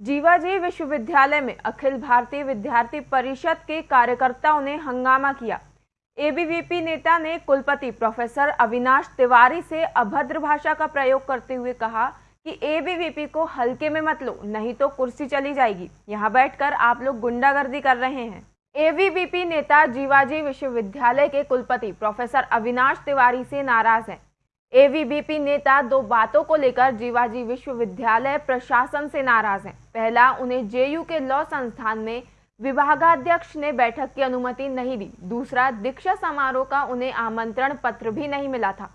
जीवाजी विश्वविद्यालय में अखिल भारतीय विद्यार्थी परिषद के कार्यकर्ताओं ने हंगामा किया। एबीवीपी नेता ने कुलपति प्रोफेसर अविनाश तिवारी से अभद्र भाषा का प्रयोग करते हुए कहा कि एबीवीपी को हल्के में मत लो, नहीं तो कुर्सी चली जाएगी। यहाँ बैठकर आप लोग गुंडागर्दी कर रहे हैं। एबीवीपी नेता जीवाजी विश्वविद्यालय के कुलपति प्रोफेसर अविनाश तिवारी से नाराज़ हैं। एवीबीपी नेता दो बातों को लेकर जीवाजी विश्वविद्यालय प्रशासन से नाराज़ हैं। पहला, उन्हें जेयू के लॉ संस्थान में विभागाध्यक्ष ने बैठक की अनुमति नहीं दी। दूसरा, दीक्षा समारोह का उन्हें आमंत्रण पत्र भी नहीं मिला था।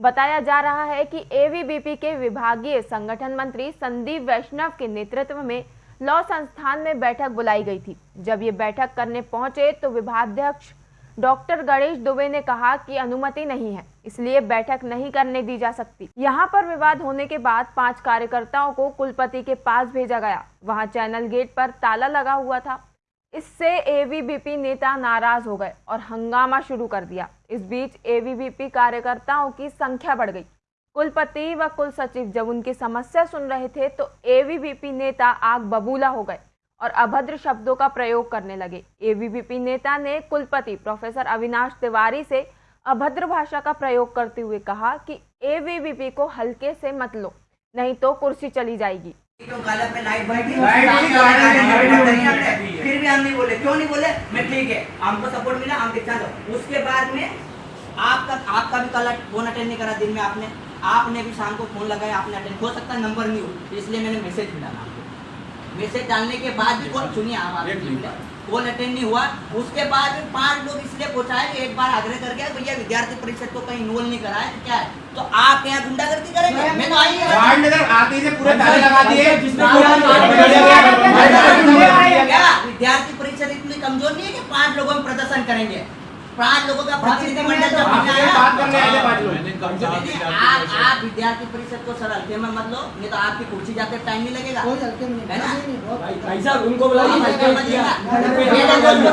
बताया जा रहा है कि एवीबीपी के विभागीय संगठन मंत्री संदीप वैष्णव के नेतृत्व में लॉ संस्थान में बैठक बुलाई गई थी। जब ये बैठक करने पहुँचे तो विभागाध्यक्ष डॉक्टर गणेश दुबे ने कहा कि अनुमति नहीं है, इसलिए बैठक नहीं करने दी जा सकती। यहाँ पर विवाद होने के बाद पाँच कार्यकर्ताओं को कुलपति के पास भेजा गया। वहाँ चैनल गेट पर ताला लगा हुआ था। इससे एवीबीपी नेता नाराज़ हो गए और हंगामा शुरू कर दिया। इस बीच एवीबीपी कार्यकर्ताओं की संख्या बढ़ गई। कुलपति व कुल सचिव जब उनकी समस्या सुन रहे थे तो एवीबीपी नेता आग बबूला हो गए। और अभद्र शब्दों का प्रयोग करने लगे। एबीवीपी नेता ने कुलपति प्रोफेसर अविनाश तिवारी से अभद्र भाषा का प्रयोग करते हुए कहा कि एबीवीपी को हल्के से मत लो, नहीं तो कुर्सी चली जाएगी। फिर भी हम नहीं बोले? क्यों नहीं बोले? मैं ठीक है, हमको सपोर्ट मिला हम उसके बाद में आपका आपका भी कल फ़ोन अटेंड नहीं करा, दिन में आपने आपने भी शाम को फ़ोन लगाया, आपने अटेंड, हो सकता नंबर नहीं हो, इसलिए मैंने मैसेज भी डाला मैसेज डालने के बाद भी कॉल सुनिए आप कॉल अटेंड नहीं हुआ। उसके बाद पाँच लोग इसलिए पहुँचाए एक बार आग्रह कर गया भैया विद्यार्थी परिषद को कहीं इन्वॉल्व नहीं कराया तो क्या है? तो आप यहाँ गुंडागर्दी करेंगे? मैं तो आई आते ही पूरे ताले लगा दिए। विद्यार्थी परिषद इतनी कमज़ोर नहीं है कि पाँच लोगों में प्रदर्शन करेंगे? पाँच लोगों का प्रतिनिधिमंडल जब आप आप विद्यार्थी परिषद को सर हल्के में मत लो नहीं तो आपकी कुर्सी जाते टाइम नहीं लगेगा। है ना? साहब उनको बुलाइए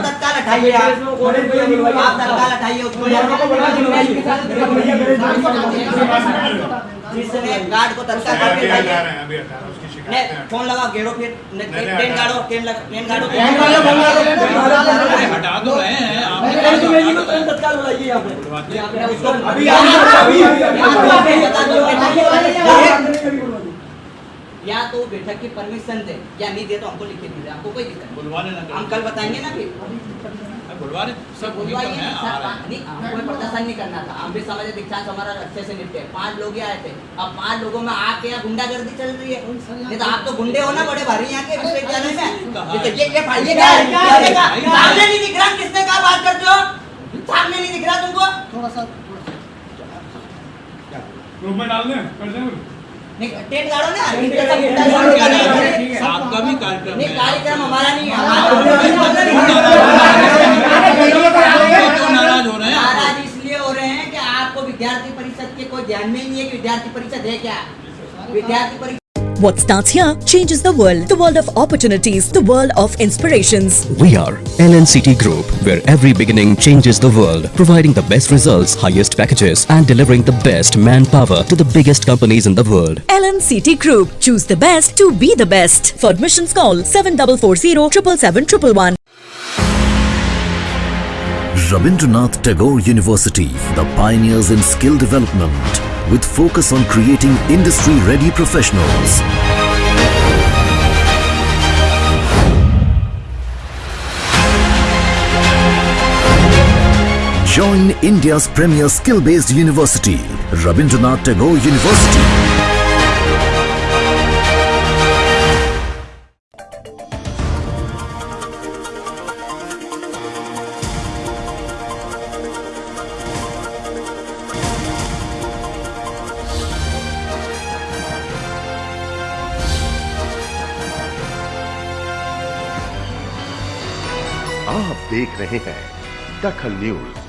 तत्काल हटाइए। आप तत्काल हटाइए जिसने गार्ड को तत्काल करके हटाइए ने फ़ोन लगा घेरो फिर ट्रेन गाड़ो ट्रेन लगा ट्रेन गाड़ो हटा तो रहे हैं तत्काल बुलाइए यहाँ पे उसको अभी या तो बैठक की परमिशन दे या नहीं दे तो हमको लिखे दीजिए आपको कोई दिक्कत बुलवाने ना हम कल बताएँगे ना फिर सब हैं। नहीं हमको प्रदर्शन नहीं करना था हम भी समझे दीक्षांत हमारा अच्छे से निपटे पाँच लोग ही आए थे अब पाँच लोगों में आके यहाँ गुंडागर्दी चल रही है नहीं तो आप तो गुंडे हो ना बड़े भारी यहाँ के विश्वविद्यालय में ये तो ये है? है? है? सामने नहीं दिख रहा किसने कहा बात करते हो सामने नहीं दिख रहा तुमको थोड़ा सा ग्रुप में डाल दें कर दें नहीं टेंट गाड़ो ना नहीं आपका भी कार्यक्रम नहीं कार्यक्रम हमारा नहीं है क्यों नाराज हो रहे हैं नाराज इसलिए हो रहे हैं कि आपको विद्यार्थी परिषद के कोई ध्यान में ही नहीं है कि विद्यार्थी परिषद है क्या विद्यार्थी परिषद What starts here changes the world. The world of opportunities, the world of inspirations. We are LNCT Group, where every beginning changes the world, providing the best results, highest packages, and delivering the best manpower to the biggest companies in the world. LNCT Group. Choose the best to be the best. For admissions call 7440 777 Rabindranath Tagore University, the pioneers in skill development, with focus on creating industry-ready professionals. Join India's premier skill-based university, Rabindranath Tagore University. आप देख रहे हैं दखल news.